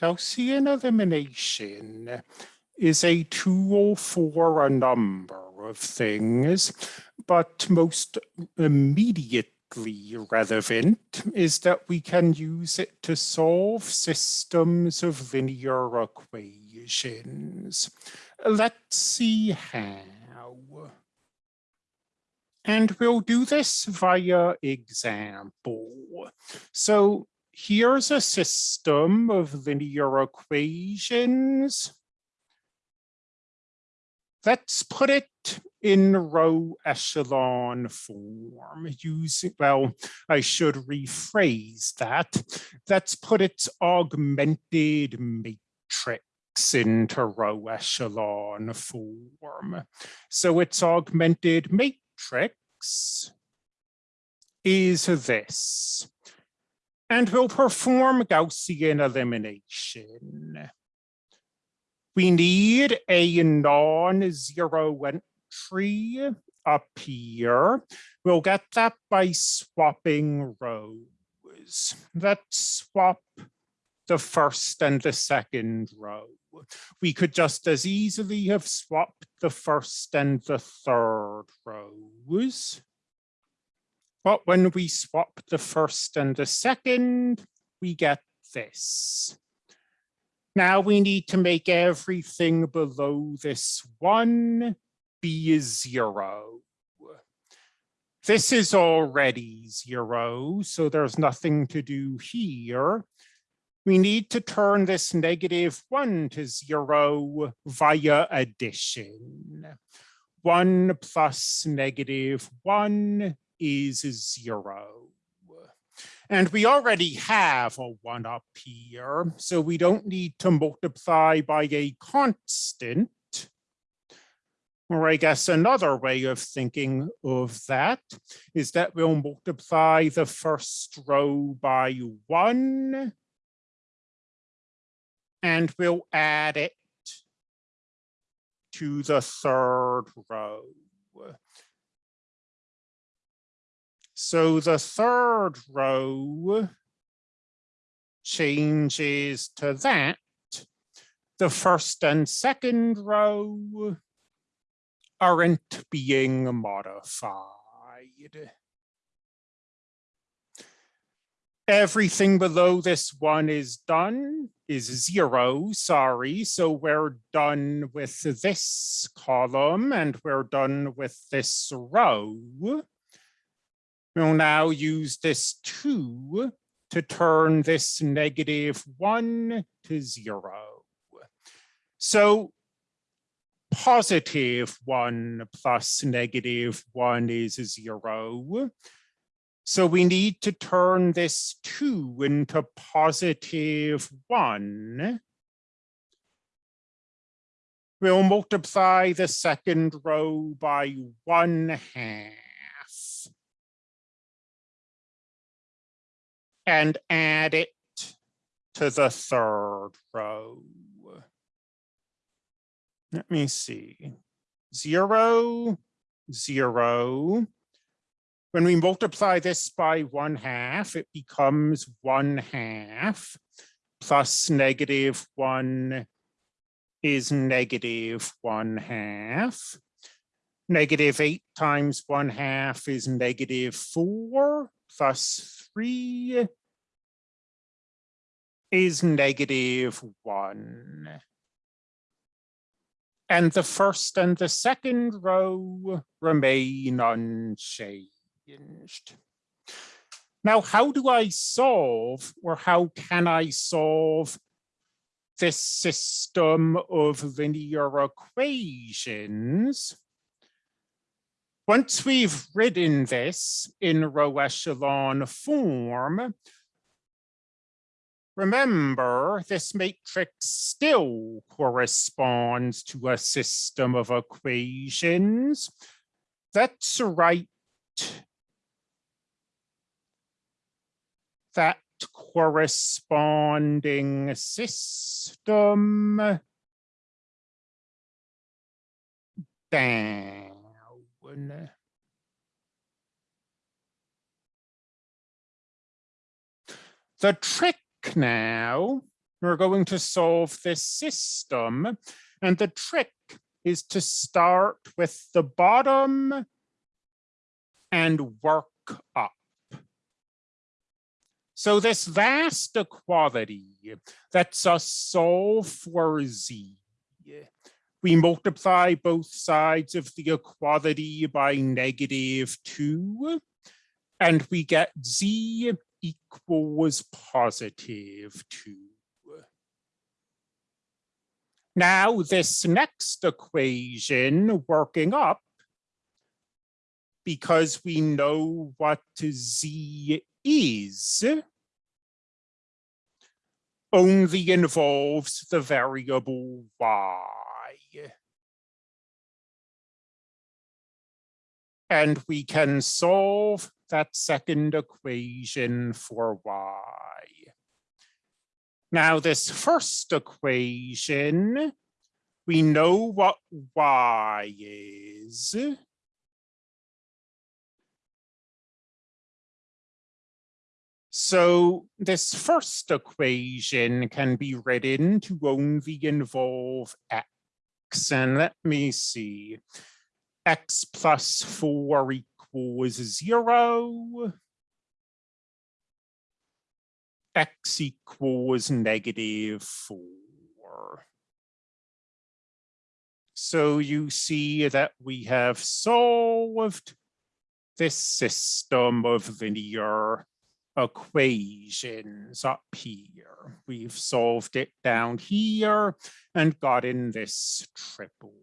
Gaussian elimination is a tool oh for a number of things, but most immediately relevant is that we can use it to solve systems of linear equations. Let's see how. And we'll do this via example. So here's a system of linear equations. Let's put it in row echelon form using, well, I should rephrase that. Let's put its augmented matrix into row echelon form. So its augmented matrix is this and we'll perform Gaussian elimination. We need a non-zero entry up here. We'll get that by swapping rows. Let's swap the first and the second row. We could just as easily have swapped the first and the third rows. But when we swap the first and the second, we get this. Now we need to make everything below this one be zero. This is already zero, so there's nothing to do here. We need to turn this negative one to zero via addition. One plus negative one is zero. And we already have a one up here, so we don't need to multiply by a constant. Or I guess another way of thinking of that is that we'll multiply the first row by one and we'll add it to the third row. So the third row changes to that. The first and second row aren't being modified. Everything below this one is done, is zero, sorry. So we're done with this column and we're done with this row. We'll now use this two to turn this negative one to zero. So positive one plus negative one is zero. So we need to turn this two into positive one. We'll multiply the second row by one half. And add it to the third row. Let me see. Zero, zero. When we multiply this by one half, it becomes one half plus negative one is negative one half. Negative eight times one half is negative four plus three is negative one. And the first and the second row remain unchanged. Now, how do I solve or how can I solve this system of linear equations? Once we've written this in row echelon form, Remember, this matrix still corresponds to a system of equations. That's right. That corresponding system down. The trick now we're going to solve this system. And the trick is to start with the bottom and work up. So this vast equality lets us solve for z. We multiply both sides of the equality by negative 2, and we get z equals positive 2. Now this next equation working up, because we know what z is, only involves the variable y. And we can solve that second equation for y. Now this first equation, we know what y is. So this first equation can be written to only involve x. And let me see, x plus 4 equals 0 x equals negative 4. So you see that we have solved this system of linear equations up here. We've solved it down here and gotten this triple.